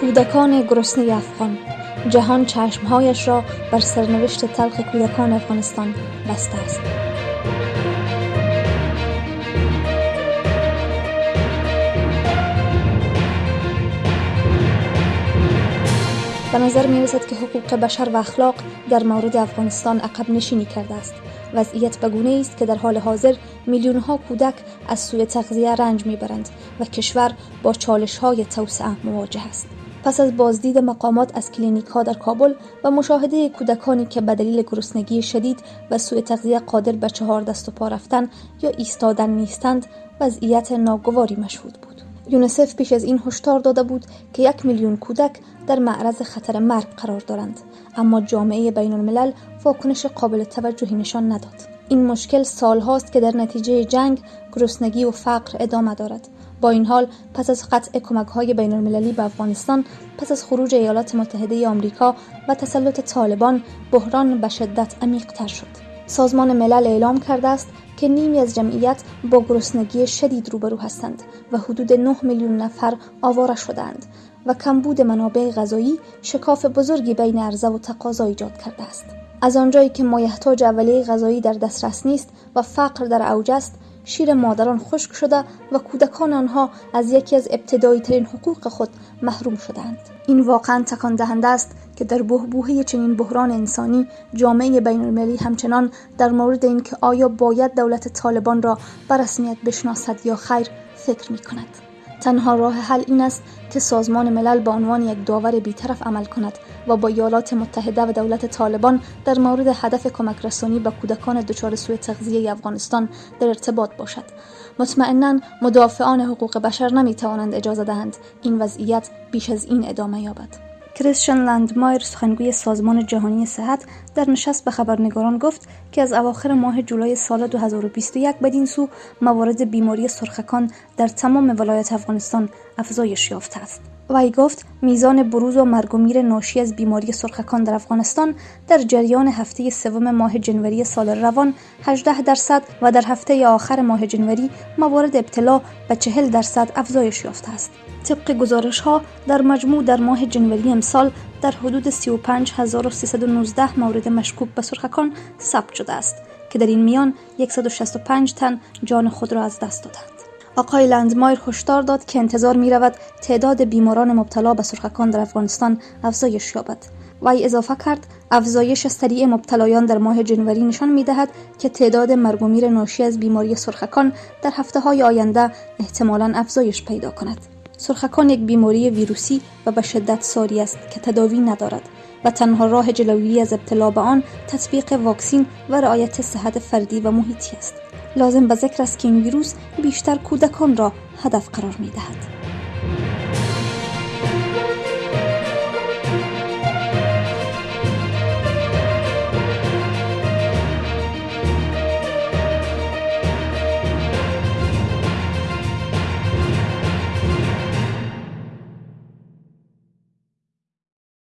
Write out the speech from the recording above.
کودکان گرسنه افغان. جهان چشمهایش را بر سرنوشت تلخ کودکان افغانستان بسته است. به نظر می رسد که حقوق بشر و اخلاق در مورد افغانستان عقب نشینی کرده است. وضعیت به گونه است که در حال حاضر میلیون ها کودک از سوی تغذیه رنج می‌برند و کشور با چالش های توسعه مواجه است. پس از بازدید مقامات از کلینیک ها در کابل و مشاهده کودکانی که به دلیل گرسنگی شدید و سوء تغذیه قادر به چهار دست و پا رفتن یا ایستادن نیستند وضعیت ناگواری مشهود بود. یونسف پیش از این هشدار داده بود که یک میلیون کودک در معرض خطر مرگ قرار دارند اما جامعه بین الملل واکنش قابل توجهی نشان نداد. این مشکل سالهاست که در نتیجه جنگ گرسنگی و فقر ادامه دارد. با این حال پس از قطع کمک های بین المللی به افغانستان پس از خروج ایالات متحده آمریکا و تسلط طالبان بحران به شدت عمیقتر شد. سازمان ملل اعلام کرده است که نیمی از جمعیت با گرسنگی شدید روبرو هستند و حدود 9 میلیون نفر آواره شدند و کمبود منابع غذایی شکاف بزرگی بین عرضه و تقاضا ایجاد کرده است. از آنجایی که مایحتاج اولیه غذایی در دسترس نیست و فقر در اوج است شیر مادران خشک شده و کودکان آنها از یکی از ابتدایی ترین حقوق خود محروم شدند این واقعا تکان دهنده است که در بحبوحه چنین بحران انسانی جامعه بین المللی همچنان در مورد اینکه آیا باید دولت طالبان را به رسمیت بشناسد یا خیر فکر می کند. تنها راه حل این است که سازمان ملل به عنوان یک داور بیطرف عمل کند و با ایالات متحده و دولت طالبان در مورد هدف کمک رسانی به کودکان دچار سوء تغذیه افغانستان در ارتباط باشد. مطمئنا مدافعان حقوق بشر نمی توانند اجازه دهند این وضعیت بیش از این ادامه یابد. کریستیان لندمایر سخنگوی سازمان جهانی صحت در نشست به خبرنگاران گفت که از اواخر ماه جولای سال 2021 بدین سو موارد بیماری سرخکان در تمام ولایت افغانستان افزایش یافته است. وی گفت میزان بروز و مرگ و میر ناشی از بیماری سرخکان در افغانستان در جریان هفته سوم ماه جنوری سال روان 18 درصد و در هفته آخر ماه جنوری موارد ابتلا به 40 درصد افزایش یافته است. طبق گزارش ها در مجموع در ماه جنوری امسال در حدود 35319 مورد مشکوک به سرخکان ثبت شده است که در این میان 165 تن جان خود را از دست دادند. آقای لندمایر هشدار داد که انتظار می رود تعداد بیماران مبتلا به سرخکان در افغانستان افزایش یابد. وی اضافه کرد افزایش سریع مبتلایان در ماه جنوری نشان می دهد که تعداد مرگ و میر ناشی از بیماری سرخکان در هفته های آینده احتمالا افزایش پیدا کند. سرخکان یک بیماری ویروسی و به شدت ساری است که تداوی ندارد و تنها راه جلوگیری از ابتلا به آن تطبیق واکسین و رعایت صحت فردی و محیطی است. لازم به ذکر است که این ویروس بیشتر کودکان را هدف قرار می دهد.